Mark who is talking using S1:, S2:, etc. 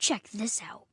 S1: Check this out.